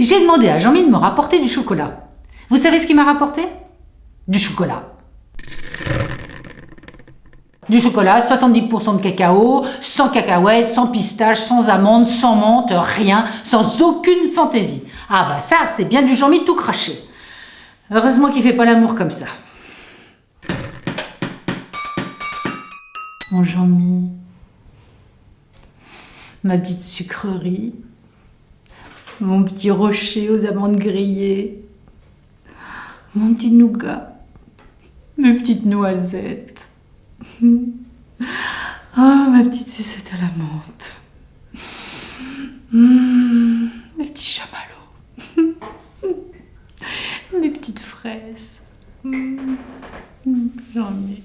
J'ai demandé à Jean-Mi de me rapporter du chocolat. Vous savez ce qu'il m'a rapporté? Du chocolat. Du chocolat, 70% de cacao, sans cacahuètes, sans pistaches, sans amandes, sans menthe, rien, sans aucune fantaisie. Ah bah ça, c'est bien du Jean-Mi tout craché. Heureusement qu'il fait pas l'amour comme ça. Mon Jean-Mi, ma petite sucrerie, mon petit rocher aux amandes grillées, mon petit nougat, mes petites noisettes, ah, ma petite sucette à la menthe, Mmh, mes petits chamallows, mes petites fraises, Mmh, Jean-Mi.